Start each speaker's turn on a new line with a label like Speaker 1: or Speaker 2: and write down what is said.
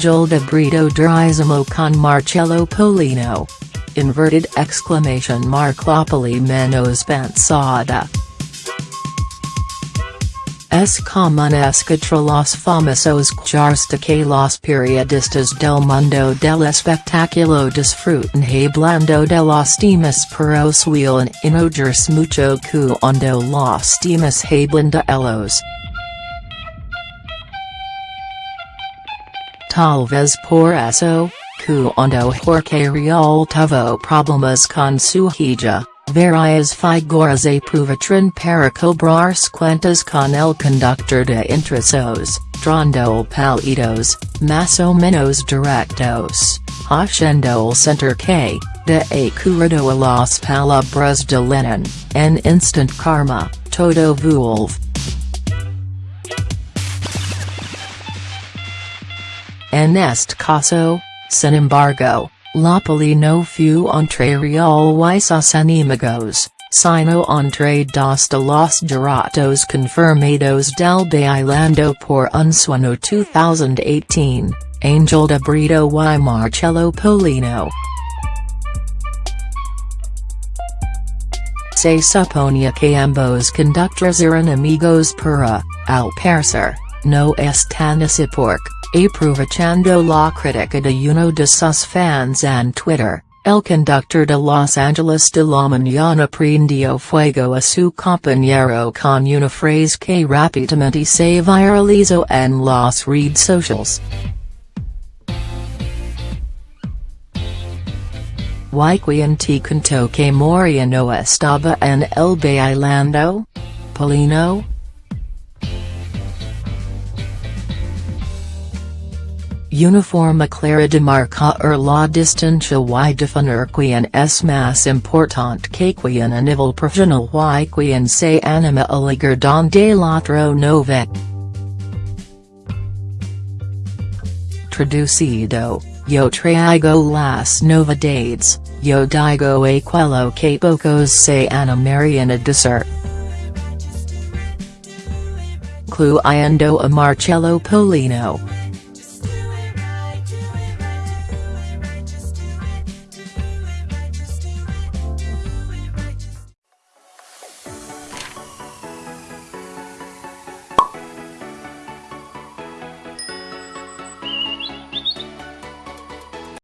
Speaker 1: Angel de Brito Durisimo con Marcelo Polino. Inverted exclamation mark Lopoli menos pensada. Es comunesca los famosos hasta que los periodistas del mundo del espectáculo disfruten hablando de los temas pero suelen enojarse mucho cuando los temas hablan de ellos. Tal vez por eso, cuando Jorge Rial tuvo problemas con su hija. Varias figuras aprovechan para cobrar cuentas con el conductor de intrusos, dando palitos, más o menos directos, haciendo center que, de acuerdo a las palabras de Lennon, en instant karma, todo vuelve. En este caso, sin embargo, La poli no fu entre Rial y sus enemigos, sino entre dos de los giratos confirmados del bailando por un sueño 2018, Angel de Brito y Marcelo Polino. Se suponía que ambos conductores eran amigos pero, al parecer, no están así porque, Aprovechando la crítica de uno de sus fans en Twitter, el conductor de Los Angeles de la Mañana prendió fuego a su compañero con una frase que rápidamente se viralizó en las redes sociales. ¿Y quien te contó que Moria no estaba en el bailando? Polino? Uniforma clara de marcar la distancia y definir quien es más importante que quien a nivel profesional y quien se anima a ligar donde otro no ve. Traducido, yo traigo las novedades, yo digo aquello que pocos se animarían a decir. Cluyendo a Marcelo Polino.